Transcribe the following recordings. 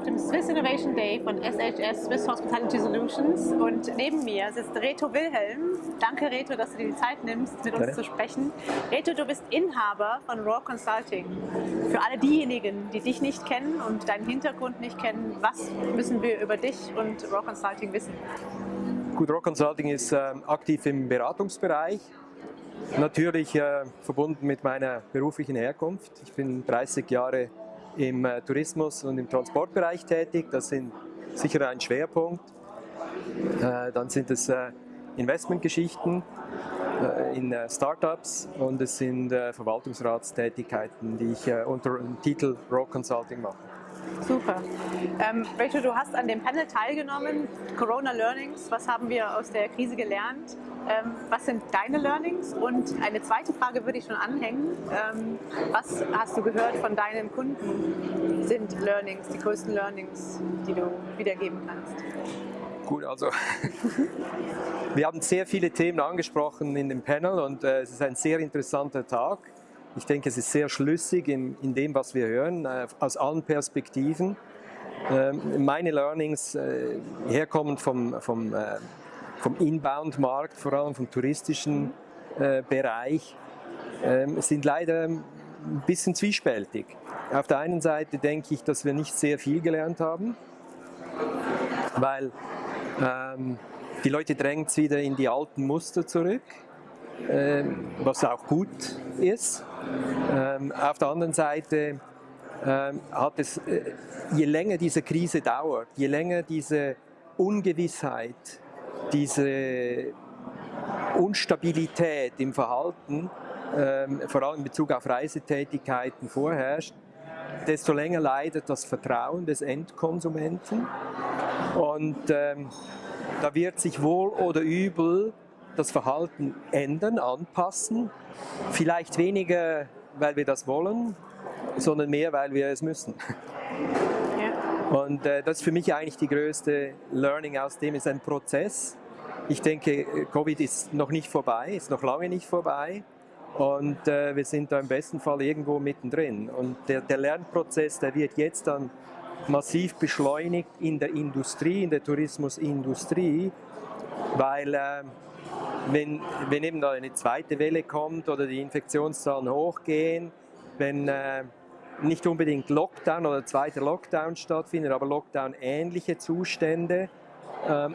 auf dem Swiss Innovation Day von SHS, Swiss Hospitality Solutions und neben mir sitzt Reto Wilhelm. Danke Reto, dass du dir die Zeit nimmst, mit uns ja. zu sprechen. Reto, du bist Inhaber von Raw Consulting. Für alle diejenigen, die dich nicht kennen und deinen Hintergrund nicht kennen, was müssen wir über dich und Raw Consulting wissen? Gut, Raw Consulting ist äh, aktiv im Beratungsbereich, natürlich äh, verbunden mit meiner beruflichen Herkunft. Ich bin 30 Jahre im äh, Tourismus- und im Transportbereich tätig. Das sind sicher ein Schwerpunkt. Äh, dann sind es äh, Investmentgeschichten in Startups und es sind Verwaltungsratstätigkeiten, die ich unter dem Titel Raw Consulting mache. Super. Ähm, Rachel, du hast an dem Panel teilgenommen, Corona Learnings. Was haben wir aus der Krise gelernt? Ähm, was sind deine Learnings? Und eine zweite Frage würde ich schon anhängen. Ähm, was hast du gehört von deinen Kunden sind Learnings, die größten Learnings, die du wiedergeben kannst? Gut, also wir haben sehr viele Themen angesprochen in dem Panel und äh, es ist ein sehr interessanter Tag. Ich denke, es ist sehr schlüssig in, in dem, was wir hören, äh, aus allen Perspektiven. Äh, meine Learnings, äh, herkommend vom, vom, äh, vom Inbound-Markt, vor allem vom touristischen äh, Bereich, ähm, sind leider ein bisschen zwiespältig. Auf der einen Seite denke ich, dass wir nicht sehr viel gelernt haben, weil ähm, die Leute drängen wieder in die alten Muster zurück, äh, was auch gut ist. Ähm, auf der anderen Seite ähm, hat es, äh, je länger diese Krise dauert, je länger diese Ungewissheit, diese Unstabilität im Verhalten, ähm, vor allem in Bezug auf Reisetätigkeiten vorherrscht, desto länger leidet das Vertrauen des Endkonsumenten. Und ähm, da wird sich wohl oder übel das Verhalten ändern, anpassen. Vielleicht weniger, weil wir das wollen, sondern mehr, weil wir es müssen. Ja. Und äh, das ist für mich eigentlich die größte Learning aus dem, ist ein Prozess. Ich denke, Covid ist noch nicht vorbei, ist noch lange nicht vorbei. Und äh, wir sind da im besten Fall irgendwo mittendrin. Und der, der Lernprozess, der wird jetzt dann massiv beschleunigt in der Industrie, in der Tourismusindustrie, weil äh, wenn, wenn eben da eine zweite Welle kommt oder die Infektionszahlen hochgehen, wenn äh, nicht unbedingt Lockdown oder zweiter Lockdown stattfindet, aber Lockdown-ähnliche Zustände,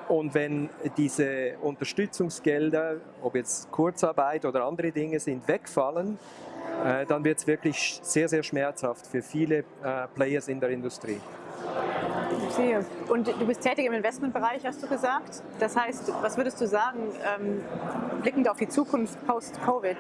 und wenn diese Unterstützungsgelder, ob jetzt Kurzarbeit oder andere Dinge sind, wegfallen, äh, dann wird es wirklich sehr, sehr schmerzhaft für viele äh, Players in der Industrie. Ich sehe. Und du bist tätig im Investmentbereich, hast du gesagt. Das heißt, was würdest du sagen, ähm, blickend auf die Zukunft post-Covid,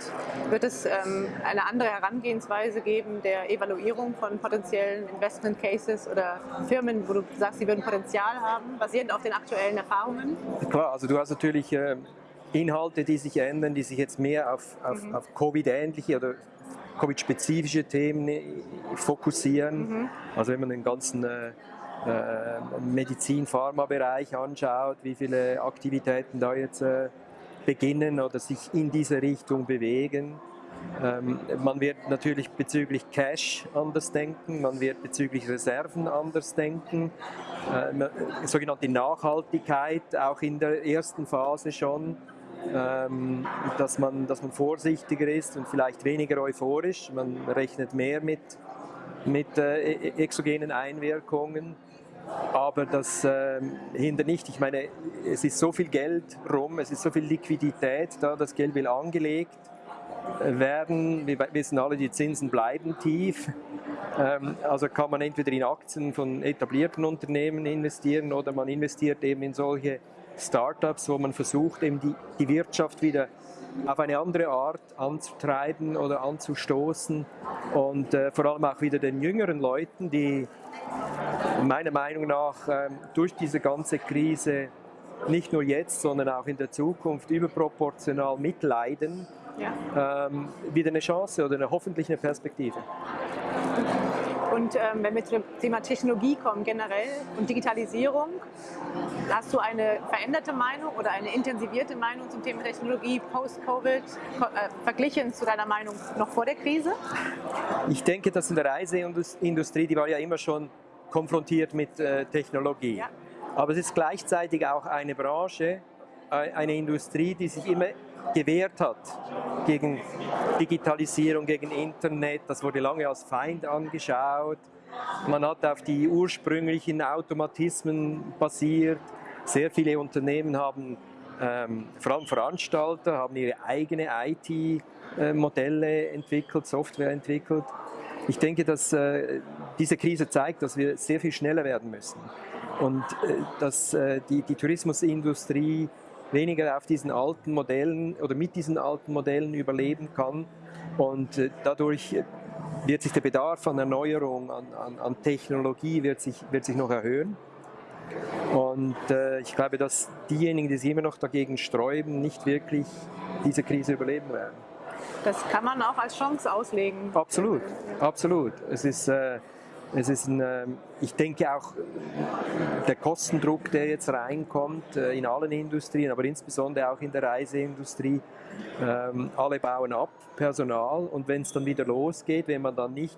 wird es ähm, eine andere Herangehensweise geben der Evaluierung von potenziellen Investment Cases oder Firmen, wo du sagst, sie würden Potenzial haben, basierend auf den aktuellen Erfahrungen? Klar, also du hast natürlich äh, Inhalte, die sich ändern, die sich jetzt mehr auf, auf, mhm. auf Covid-ähnliche oder Covid-spezifische Themen äh, fokussieren. Mhm. Also wenn man den ganzen äh, Medizin-Pharma-Bereich anschaut, wie viele Aktivitäten da jetzt äh, beginnen oder sich in diese Richtung bewegen. Ähm, man wird natürlich bezüglich Cash anders denken, man wird bezüglich Reserven anders denken, äh, sogenannte Nachhaltigkeit auch in der ersten Phase schon, ähm, dass, man, dass man vorsichtiger ist und vielleicht weniger euphorisch, man rechnet mehr mit, mit äh, e-, exogenen Einwirkungen. Aber das äh, hindert nicht. Ich meine, es ist so viel Geld rum, es ist so viel Liquidität da, das Geld will angelegt werden. Wir wissen alle, die Zinsen bleiben tief. Ähm, also kann man entweder in Aktien von etablierten Unternehmen investieren oder man investiert eben in solche Startups, wo man versucht, eben die, die Wirtschaft wieder auf eine andere Art anzutreiben oder anzustoßen und äh, vor allem auch wieder den jüngeren Leuten, die meiner Meinung nach ähm, durch diese ganze Krise nicht nur jetzt, sondern auch in der Zukunft überproportional mitleiden, ja. ähm, wieder eine Chance oder eine hoffentlich eine Perspektive. Und ähm, wenn wir zum Thema Technologie kommen generell und Digitalisierung, hast du eine veränderte Meinung oder eine intensivierte Meinung zum Thema Technologie post-Covid äh, verglichen zu deiner Meinung noch vor der Krise? Ich denke, dass in der Reiseindustrie, die war ja immer schon konfrontiert mit äh, Technologie. Ja. Aber es ist gleichzeitig auch eine Branche, äh, eine Industrie, die sich immer gewehrt hat gegen Digitalisierung, gegen Internet. Das wurde lange als Feind angeschaut. Man hat auf die ursprünglichen Automatismen basiert. Sehr viele Unternehmen haben, ähm, vor allem Veranstalter, haben ihre eigene IT-Modelle entwickelt, Software entwickelt. Ich denke, dass äh, diese Krise zeigt, dass wir sehr viel schneller werden müssen und äh, dass äh, die, die Tourismusindustrie weniger auf diesen alten Modellen oder mit diesen alten Modellen überleben kann und äh, dadurch wird sich der Bedarf an Erneuerung, an, an, an Technologie wird sich, wird sich noch erhöhen. Und äh, ich glaube, dass diejenigen, die sich immer noch dagegen sträuben, nicht wirklich diese Krise überleben werden. Das kann man auch als Chance auslegen. Absolut, absolut. Es ist, äh, es ist ein, äh, ich denke auch, der Kostendruck, der jetzt reinkommt äh, in allen Industrien, aber insbesondere auch in der Reiseindustrie, ähm, alle bauen ab, Personal, und wenn es dann wieder losgeht, wenn man dann nicht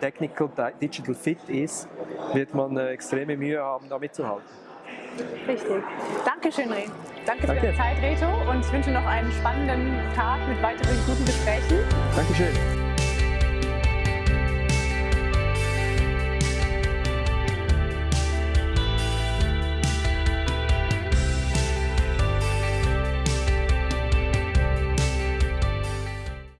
technical, digital fit ist, wird man äh, extreme Mühe haben, da mitzuhalten. Richtig. Dankeschön, Reh. Danke, Danke für deine Zeit, Reto, und ich wünsche noch einen spannenden Tag mit weiteren guten Gesprächen. Dankeschön.